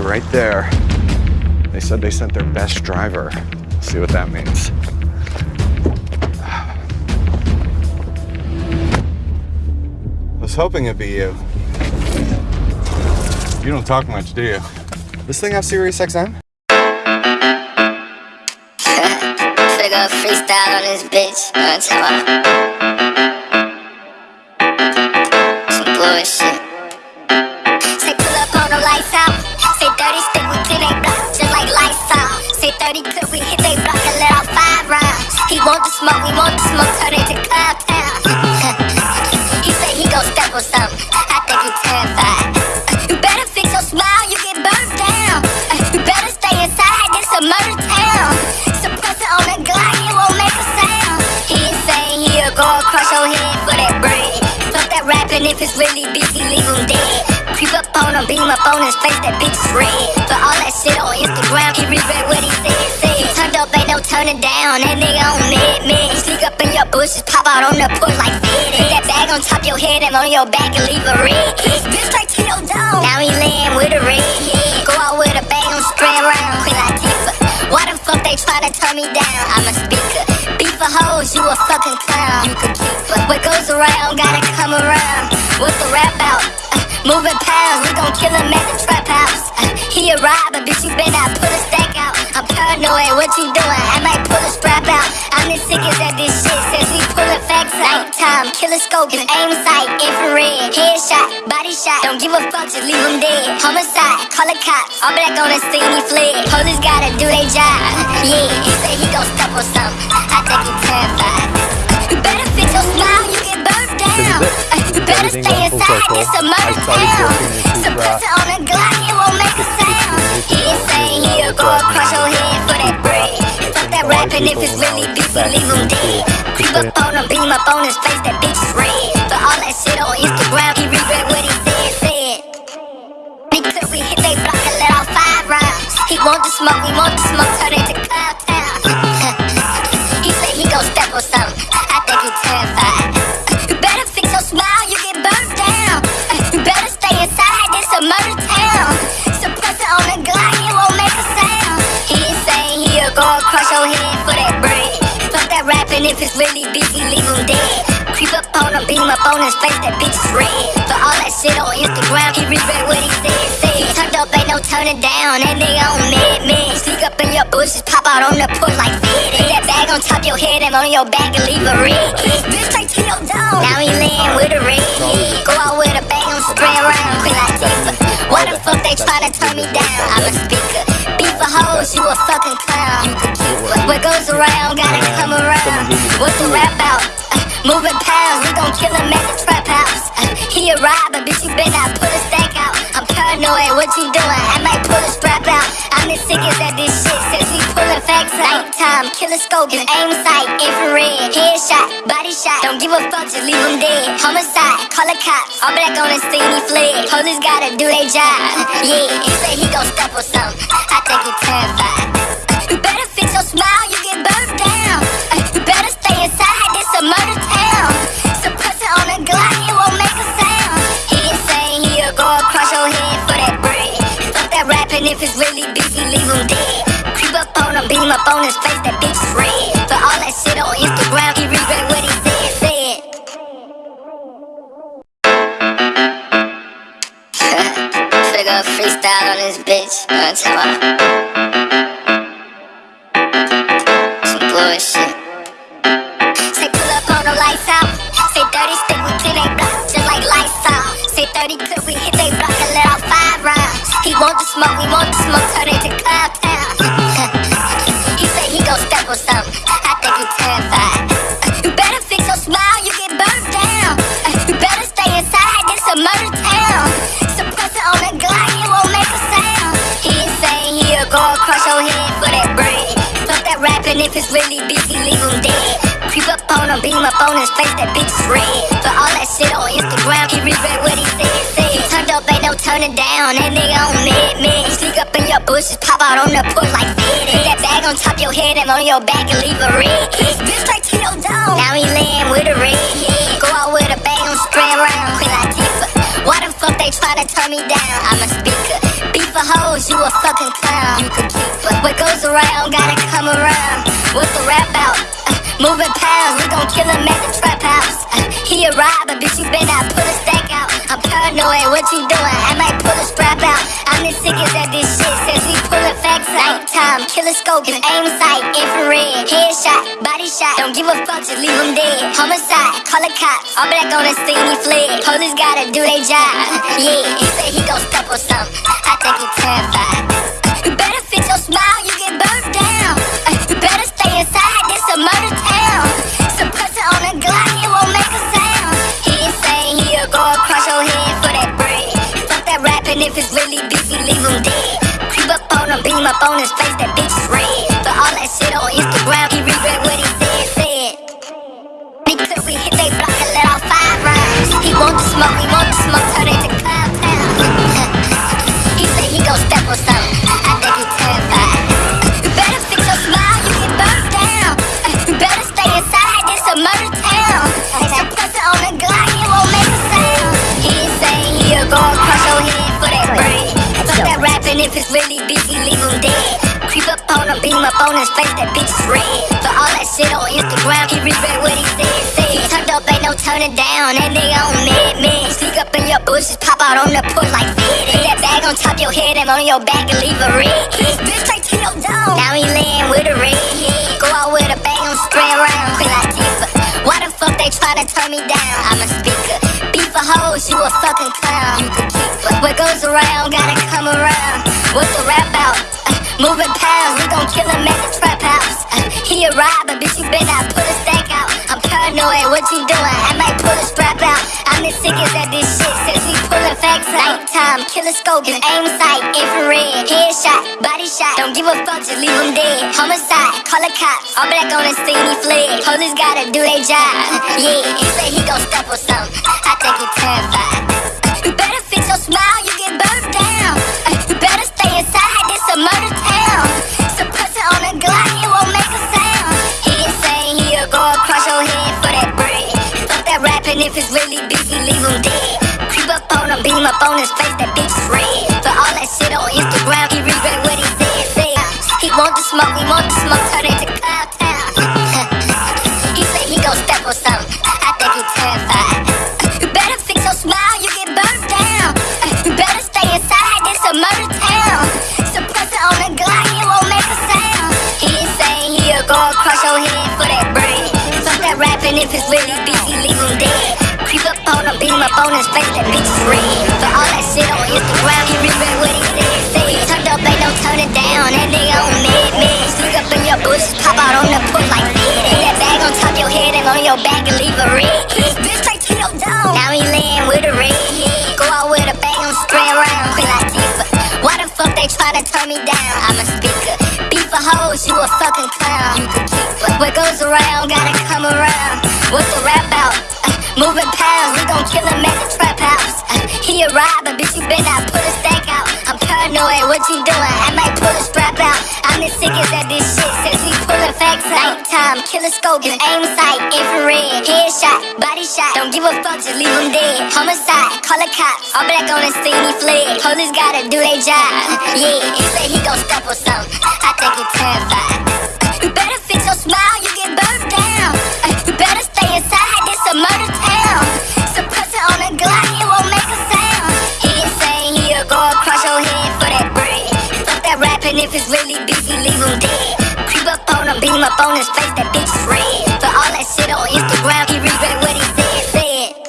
right there. They said they sent their best driver. See what that means. I was hoping it'd be you. You don't talk much, do you? This thing have Sirius XM? Figure freestyle on this bitch. Say 30 clip we hit they block and let off five rounds. He want the smoke, we want the smoke, turn it to town. he say he gon' step on something. I think he terrified. You better fix your smile, you get burnt down. You better stay inside, this a murder town. Suppress it on the Glock, it won't make a sound. He saying he'll go across your head for that bread. Fuck that rapping if it's really he leave him dead. Him, beam up on his face, that bitch is red. But all that shit on Instagram, he regret what he said, said. Turned up, ain't no turning down, that nigga on mid, mid. Sneak up in your bushes, pop out on the porch like Fed. That bag on top your head and on your back and leave a red. Bitch straight to your dome. Now he laying with a red. Go out with a bag on spray around, Queen Latifah. Why the fuck they tryna turn me down? I'm a speaker. Beef for hoes, you a fucking clown. You could keep. What goes around, gotta come around. What's the rap out? Moving pounds, we gon' kill him at the trap house. Uh, he a robber, bitch, you better not put a stack out. I'm paranoid, what you doing? I might pull a strap out. I'm the sickest at this shit since we pullin' facts out. Nighttime, killer scope, his aim sight, infrared, headshot, body shot. Don't give a fuck, just leave him dead. Homicide, call the cops. All black on the scene, he fled. Police gotta do their job. Yeah, he said he gon' step on something. I think he terrified. You better fix your smile, you get burnt down. Everything stay went full inside, circle. it's a I murder started town. working into Suppress it rap. on the Glock, it won't make a sound. He ain't he'll go across your head for that bread. Fuck that rapping if it's really beefy, leave him dead. Creep up on him, beam up on his face, that bitch is red. But all that shit on Instagram, he regret what he said, said. Clip, we hit they block and let off five rounds. He want the smoke, we want the smoke, turn it to cloud town. he say he gon' step on something. I think he terrified. Saying he'll go across your head for that bread. Fuck that rapping if it's really busy, leave him dead. Creep up on him, beam up on his face, that bitch is red. But all that shit on Instagram, he regret what he said, said. Turned up, ain't no turning down, that nigga on mad mid. Sneak up in your bushes, pop out on the porch like Fed. That bag on top your head and on your back and leave a red. Bitch straight to your dome. Now he laying with a red. Go out with a bag on spray around, Queen Latifah. Why the fuck they tryna turn me down? I'm a speaker. Beef for hoes, you a fucking What goes around, gotta come around. What's the rap out? Uh, moving pounds, we gon' kill him at the trap house. Uh, he a robber, bitch, you better not put a stack out. I'm paranoid, what you doing? I might pull a strap out. I'm the sickest at this shit since we pullin' facts out. Nighttime, killer scope, his aim sight, infrared, headshot, body shot. Don't give a fuck, just leave him dead. Homicide, call the cops. All black on the scene, he fled. Police gotta do their job. Yeah, he say he gon' step on something. I think he terrified. You get down. You better stay inside, this a murder town. It on it won't make a sound. Ain't he'll go across your head for that bread. That rapping if it's really he leave him dead. Creep up on him, beam up on his face, that bitch is red. But all that shit on Instagram, he regret what he said, said. Figure freestyle on this bitch. Know what smoke, we want the smoke, turn it to town. he say he gon' step on something. I think he terrified. Uh, you better fix your smile, you get burned down. Uh, you better stay inside, this a murder town. Suppress it on the Glock, it won't make a sound. He saying he'll go across your head for that bread. Fuck that rapping if it's really he leave him dead. Creep up on him, beam up on his face, that bitch is red. But all that shit on Instagram, he regret what he said, said. Ain't down, that nigga on mid, mid. Sneak up in your bushes, pop out on the porch like Fed. That bag on top your head and on your back and leave a red. Bitch straight to your dome. Now he laying with a red head. Go out with a bag on spray around, Queen Latifah. Why the fuck they try to turn me down. I'm a speaker. Beef for hoes, you a fucking clown. You can keep. What goes around, gotta come around. What's the rap out? Uh, moving pounds, we gon' kill him at the trap house. Uh, he a robber, bitch, you better put a stack out. I'm paranoid, what you doing? I strap out. I'm the sickest at this shit since we pullin' facts out. Time, killer scope, his aim sight, infrared, headshot, body shot. Don't give a fuck, just leave him dead. Homicide, call the cops. All black on the scene, he fled. Police gotta do their job. Yeah, he said he gon' step on something. I think he terrified. If it's really beefy, leave him dead. Creep up on him, beam up on his face, that bitch is red. But all that shit on Instagram, Creep up on him, up on his face, that bitch is red. But all that shit on Instagram, he regret what he said, said. Turned up, ain't no turning down, that nigga on mad man. Sneak up in your bushes, pop out on the porch like fed. Put that bag on top your head and on your back and leave a red. This bitch straight to your dome. Now he laying with a red. Go out with a bag on straight around, Queen Latifah. Why the fuck they try to turn me down? I'm a speaker. Beef for hoes, you a fucking clown. You can keep. What goes around, gotta come around. What's the rap out? Uh, Moving pounds, we gon' kill him at the trap house. Uh, he a robber, bitch, you better not put a stack out. I'm paranoid, what you doing? I might pull a strap out. I'm the sickest at this shit since we pullin' facts out. Time, killer scope, his aim sight, infrared, headshot, body shot. Don't give a fuck, just leave him dead. Homicide, call the cops. All black on the scene, he fled. Police gotta do their job. Yeah, he say he gon' step on something. Him, up on his face, that bitch red. But all that shit on Instagram, he regret what he said, said. He want the smoke, he want the smoke, turn it to cloud town. he say he gon' step on something. I think he terrified. You better fix your smile, you get burnt down. You better stay inside, this a murder town. Suppressor on the Glock, it won't make a sound. He insane, he'll go across your head for that bread. Fuck that rapping, if it's really beefy, on him, up on his face, that bitch is red. But all that shit on Instagram, he regret what he said, said. Turned up, ain't no turning down, that nigga on mad, man. Sneak up in your bushes, pop out on the porch like fed. Put that bag on top your head and on your back and leave a red. This bitch straight to your dome. Now he laying with a red. Go out with a bag on straight around, Queen Latifah. Why the fuck they try to turn me down? I'm a speaker. Beef for hoes, you a fucking clown. You can keep. What goes around, gotta come around. What's the rap out? Uh, moving pounds, at trap house. Uh, he a robber, bitch, you better put a stack out. I'm paranoid, what you doing? I might pull a strap out. I'm the sickest at this shit since we pullin' facts out. Time, killer scope, his aim sight, infrared, headshot, body shot. Don't give a fuck, just leave him dead. Homicide, call the cops. All black on the scene, he fled. Police gotta do their job. Yeah, he say he gon' step on something. I think he terrified. You better fix your smile, you get burnt up on his face, that bitch red. But all that shit on Instagram, he